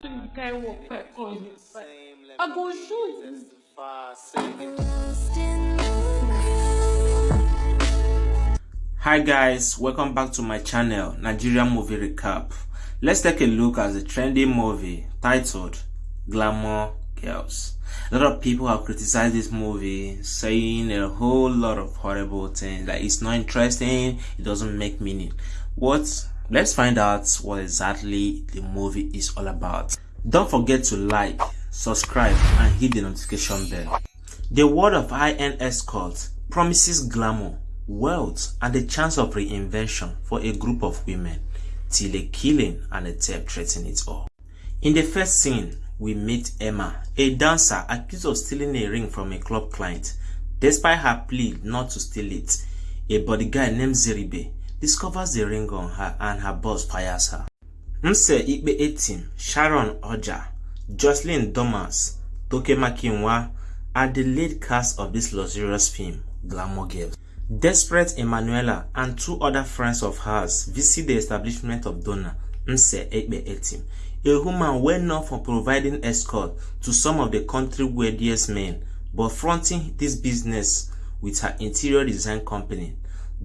Hi guys, welcome back to my channel, Nigerian Movie Recap. Let's take a look at the trending movie titled Glamour Girls. A lot of people have criticized this movie, saying a whole lot of horrible things, like it's not interesting, it doesn't make meaning. What? Let's find out what exactly the movie is all about. Don't forget to like, subscribe, and hit the notification bell. The world of high-end escorts promises glamour, wealth, and the chance of reinvention for a group of women, till a killing and a theft threaten it all. In the first scene, we meet Emma, a dancer accused of stealing a ring from a club client. Despite her plea not to steal it, a bodyguard named Zeribe discovers the ring on her and her boss fires her. Nse Ikpe Etim, Sharon Ooja, Joselyn Dumas, Toke Makinwa are the lead cast of this luxurious film, Glamour Girls. Desperate Emanuela and two other friends of hers visit the establishment of Donna Nse Ikpe Etim, a woman well known for providing escort to some of the country's wealthiest men, but fronting this business with her interior design company.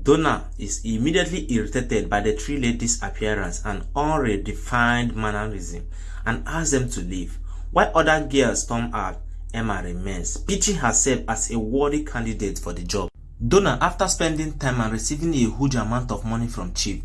Donna is immediately irritated by the three ladies' appearance and unredefined mannerism and asks them to leave. While other girls storm out, Emma remains, pitching herself as a worthy candidate for the job. Donna, after spending time and receiving a huge amount of money from Chief,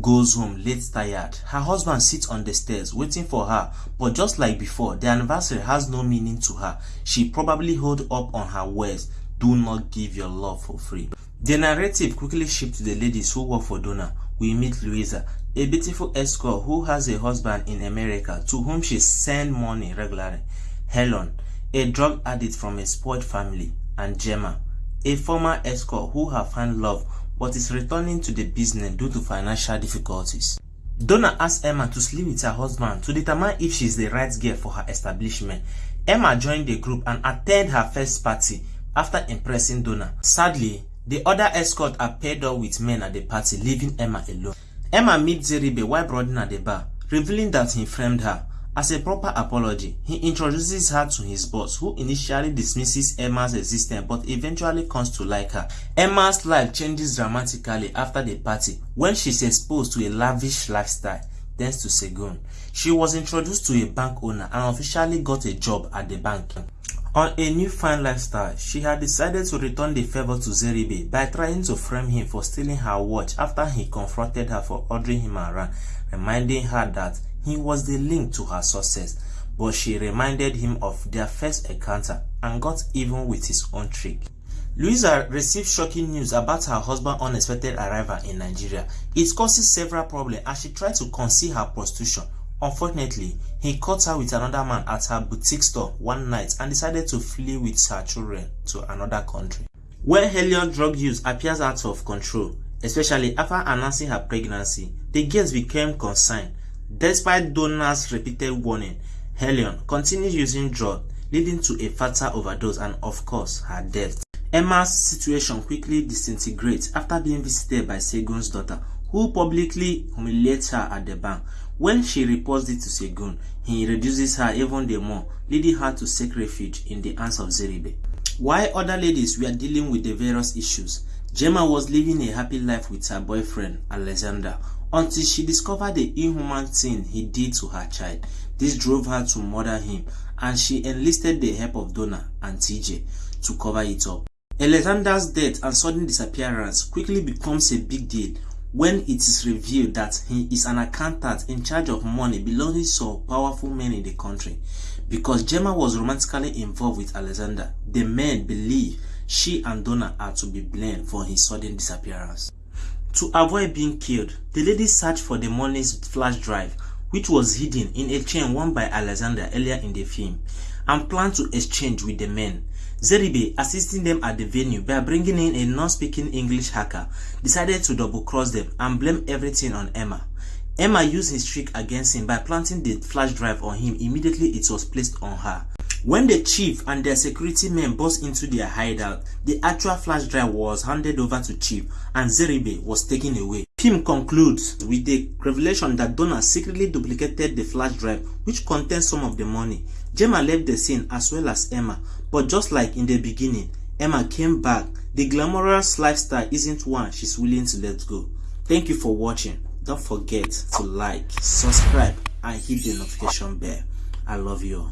goes home late tired. Her husband sits on the stairs waiting for her, but just like before, the anniversary has no meaning to her. She probably hold up on her words, do not give your love for free. The narrative quickly shifts to the ladies who work for Donna. We meet Louisa, a beautiful escort who has a husband in America to whom she sends money regularly. Helen, a drug addict from a spoiled family, and Gemma, a former escort who have found love but is returning to the business due to financial difficulties. Donna asks Emma to sleep with her husband to determine if she is the right girl for her establishment. Emma joined the group and attended her first party after impressing Donna. Sadly, the other escorts are paired up with men at the party, leaving Emma alone. Emma meets Zeribe while brooding at the bar, revealing that he framed her. As a proper apology, he introduces her to his boss, who initially dismisses Emma's existence but eventually comes to like her. Emma's life changes dramatically after the party when she's exposed to a lavish lifestyle thanks to Segun. She was introduced to a bank owner and officially got a job at the bank. On a new fine lifestyle, she had decided to return the favor to Zeribe by trying to frame him for stealing her watch after he confronted her for ordering him around, reminding her that he was the link to her success. But she reminded him of their first encounter and got even with his own trick. Louisa received shocking news about her husband's unexpected arrival in Nigeria. It causes several problems as she tried to conceal her prostitution Unfortunately, he caught her with another man at her boutique store one night and decided to flee with her children to another country. When Helen drug use appears out of control, especially after announcing her pregnancy, the girls became concerned. Despite Donna's repeated warning, Helen continued using drugs, leading to a fatal overdose and of course her death. Emma's situation quickly disintegrates after being visited by Segun's daughter, who publicly humiliates her at the bank. When she reports it to Segun, he reduces her even the more, leading her to seek refuge in the hands of Zeribe. While other ladies were dealing with the various issues, Gemma was living a happy life with her boyfriend, Alexander, until she discovered the inhuman thing he did to her child. This drove her to murder him, and she enlisted the help of Donna and TJ to cover it up. Alexander's death and sudden disappearance quickly becomes a big deal when it is revealed that he is an accountant in charge of money belonging to powerful men in the country. Because Gemma was romantically involved with Alexander, the men believe she and Donna are to be blamed for his sudden disappearance. To avoid being killed, the ladies searched for the money's flash drive, which was hidden in a chain worn by Alexander earlier in the film, and planned to exchange with the men. Zeribe, assisting them at the venue by bringing in a non-speaking English hacker, decided to double-cross them and blame everything on Emma. Emma used his trick against him by planting the flash drive on him immediately it was placed on her. When the chief and their security men burst into their hideout, the actual flash drive was handed over to chief and Zeribe was taken away. Pym concludes with the revelation that Donna secretly duplicated the flash drive which contains some of the money. Gemma left the scene as well as Emma, but just like in the beginning, Emma came back. The glamorous lifestyle isn't one she's willing to let go. Thank you for watching. Don't forget to like, subscribe and hit the notification bell. I love you